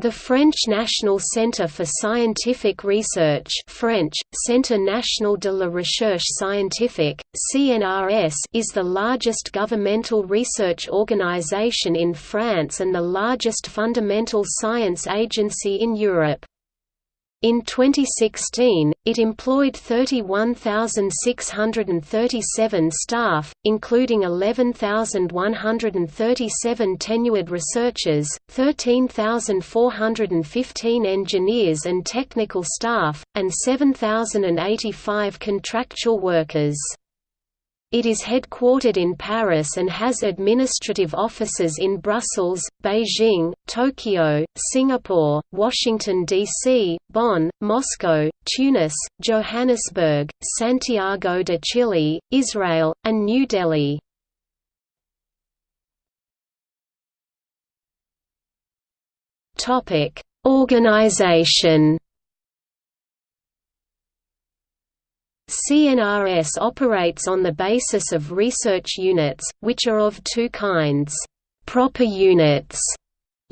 The French National Centre for Scientific Research French, Centre National de la Recherche Scientifique, CNRS is the largest governmental research organisation in France and the largest fundamental science agency in Europe. In 2016, it employed 31,637 staff, including 11,137 tenured researchers, 13,415 engineers and technical staff, and 7,085 contractual workers. It is headquartered in Paris and has administrative offices in Brussels, Beijing, Tokyo, Singapore, Washington, D.C., Bonn, Moscow, Tunis, Johannesburg, Santiago de Chile, Israel, and New Delhi. Organization CNRS operates on the basis of research units, which are of two kinds. Proper units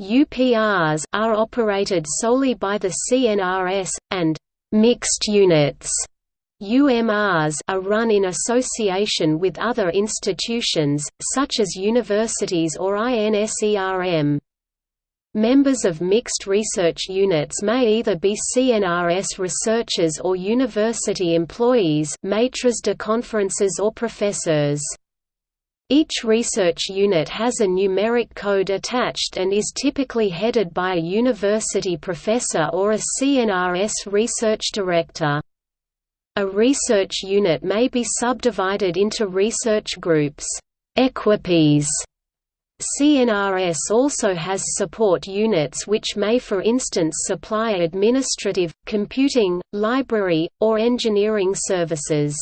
UPRs are operated solely by the CNRS, and mixed units UMRs are run in association with other institutions, such as universities or INSERM. Members of mixed research units may either be CNRS researchers or university employees maîtres de conférences or professors. Each research unit has a numeric code attached and is typically headed by a university professor or a CNRS research director. A research unit may be subdivided into research groups equipes CNRS also has support units which may for instance supply administrative, computing, library, or engineering services.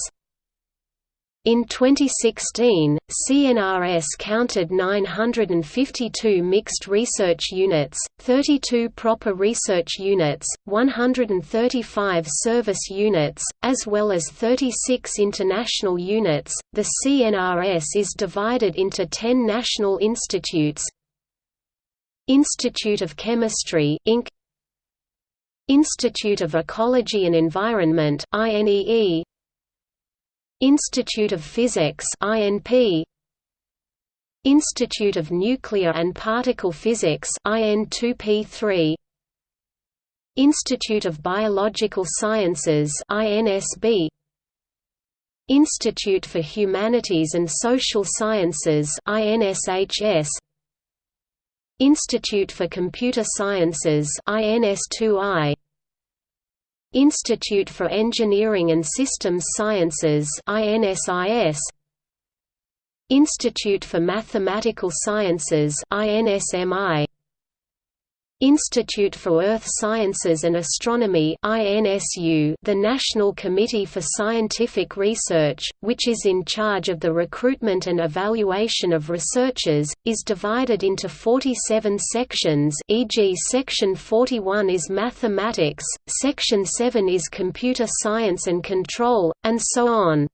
In 2016, CNRS counted 952 mixed research units, 32 proper research units, 135 service units, as well as 36 international units. The CNRS is divided into 10 national institutes Institute of Chemistry Inc. Institute of Ecology and Environment INEE Institute of Physics INP Institute of Nuclear and Particle Physics IN2P3 Institute of Biological Sciences INSB Institute for Humanities and Social Sciences INSHS Institute for Computer Sciences INS2I Institute for Engineering and Systems Sciences INSIS Institute for Mathematical Sciences INSMI Institute for Earth Sciences and Astronomy the National Committee for Scientific Research, which is in charge of the recruitment and evaluation of researchers, is divided into 47 sections e.g. Section 41 is Mathematics, Section 7 is Computer Science and Control, and so on.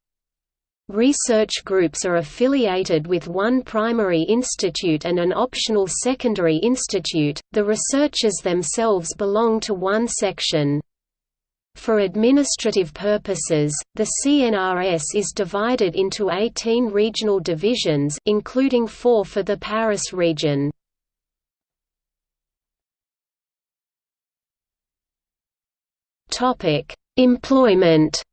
Research groups are affiliated with one primary institute and an optional secondary institute, the researchers themselves belong to one section. For administrative purposes, the CNRS is divided into 18 regional divisions including four for the Paris region. Employment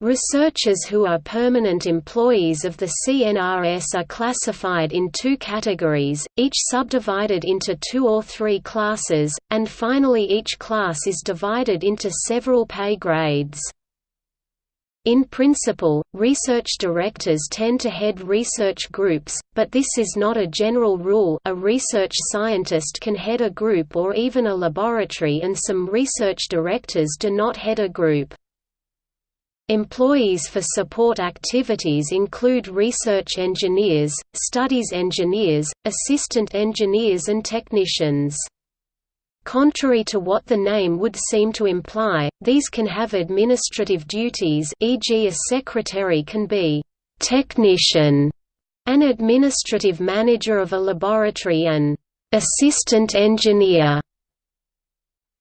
Researchers who are permanent employees of the CNRS are classified in two categories, each subdivided into two or three classes, and finally each class is divided into several pay grades. In principle, research directors tend to head research groups, but this is not a general rule a research scientist can head a group or even a laboratory and some research directors do not head a group. Employees for support activities include research engineers, studies engineers, assistant engineers and technicians. Contrary to what the name would seem to imply, these can have administrative duties e.g. a secretary can be «technician» an administrative manager of a laboratory and assistant engineer.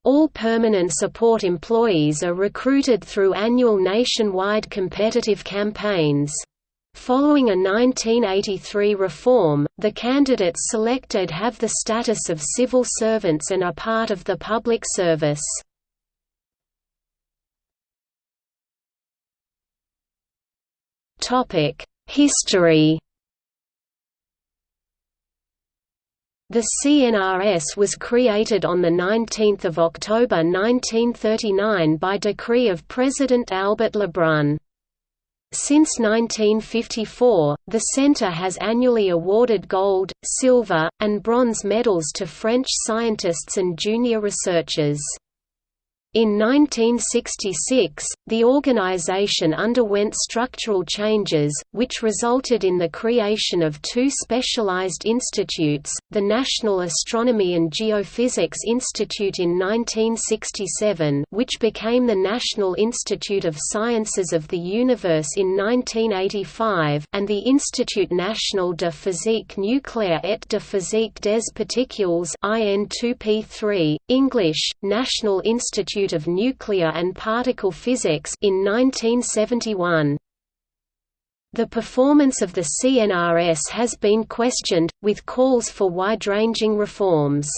All permanent support employees are recruited through annual nationwide competitive campaigns. Following a 1983 reform, the candidates selected have the status of civil servants and are part of the public service. History The CNRS was created on 19 October 1939 by decree of President Albert Lebrun. Since 1954, the Centre has annually awarded gold, silver, and bronze medals to French scientists and junior researchers. In 1966, the organization underwent structural changes, which resulted in the creation of two specialized institutes, the National Astronomy and Geophysics Institute in 1967 which became the National Institute of Sciences of the Universe in 1985 and the Institut National de Physique Nucléaire et de Physique des Particules IN2P3, English, National Institute Institute of Nuclear and Particle Physics in 1971. The performance of the CNRS has been questioned, with calls for wide-ranging reforms.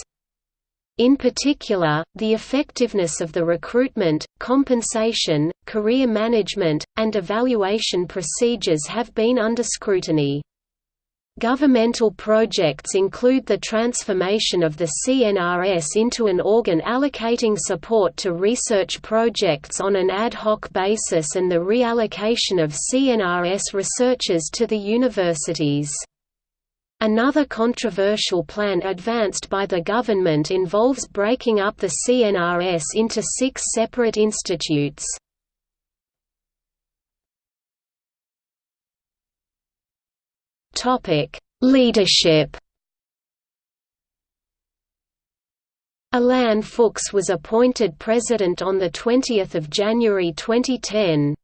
In particular, the effectiveness of the recruitment, compensation, career management, and evaluation procedures have been under scrutiny. Governmental projects include the transformation of the CNRS into an organ allocating support to research projects on an ad hoc basis and the reallocation of CNRS researchers to the universities. Another controversial plan advanced by the government involves breaking up the CNRS into six separate institutes. Topic: Leadership. Alain Fuchs was appointed president on 20 January 2010.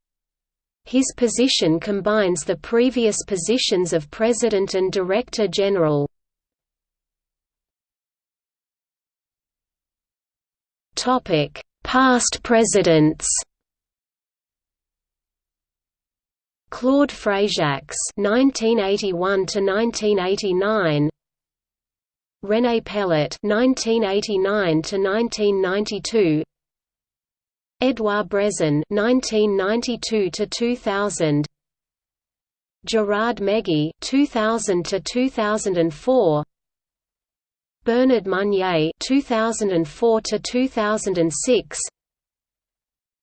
His position combines the previous positions of president and director general. Past presidents Claude Fréjacques (1981–1989), René Pellat (1989–1992), Edouard Brezin (1992–2000), Gerard Mégie (2000–2004), Bernard Meunier (2004–2006).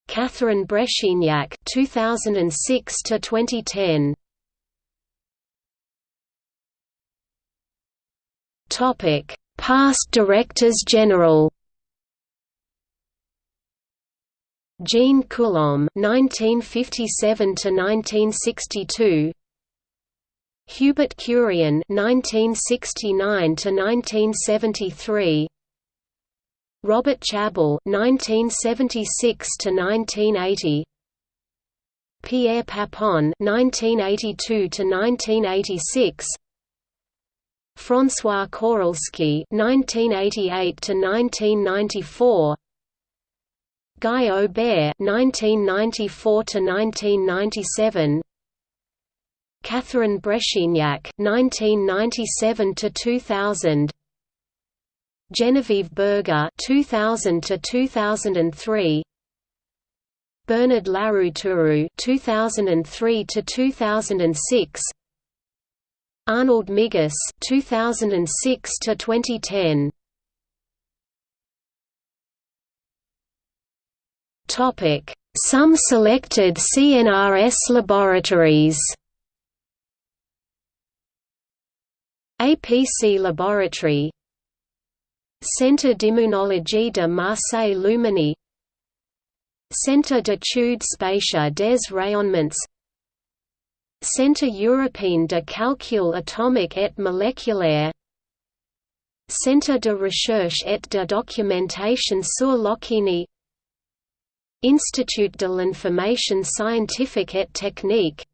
Catherine Brechignac 2006 to 2010 Topic Past Directors General. Jean Coulomb 1957 to 1962 Hubert Curien 1969 to 1973 Robert Chabbal (1976–1980), Pierre Papon (1982–1986), François Kourilsky (1988–1994), Guy Aubert (1994–1997), Catherine Brechignac (1997–2000). Genevieve Berger 2000 to 2003 Bernard Larrouturou 2003 to 2006 Arnold Migus 2006 to 2010 Topic Some selected CNRS laboratories. APC Laboratory Centre d'immunologie de Marseille-Luminy Centre d'études spatiales des rayonnements. Centre européen de calcul atomique et moléculaire. Centre de recherche et de documentation sur l'Océanie Institut de l'information scientifique et technique.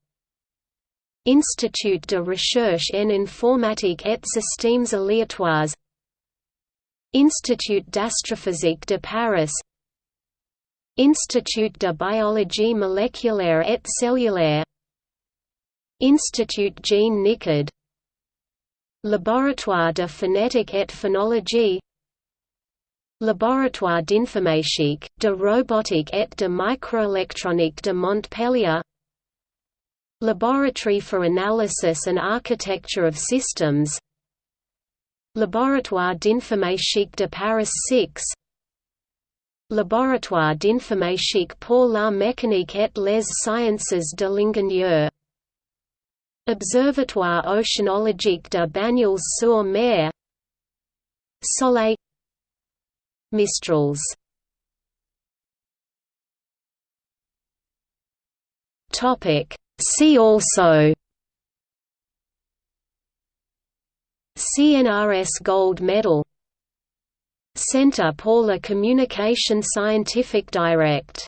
Institut de recherche en informatique et systèmes aléatoires Institut d'astrophysique de Paris Institut de biologie moléculaire et cellulaire Institut Jean Nicod Laboratoire de phonétique et phonologie Laboratoire d'informatique, de robotique et de microélectronique de Montpellier Laboratory for Analysis and Architecture of Systems Laboratoire d'informatique de Paris 6 Laboratoire d'informatique pour la mécanique et les sciences de l'ingénieur. Observatoire oceanologique de Banyuls-sur-Mer. Soleil. Mistrals. See also CNRS Gold Medal. Centre pour la Communication Scientifique Directe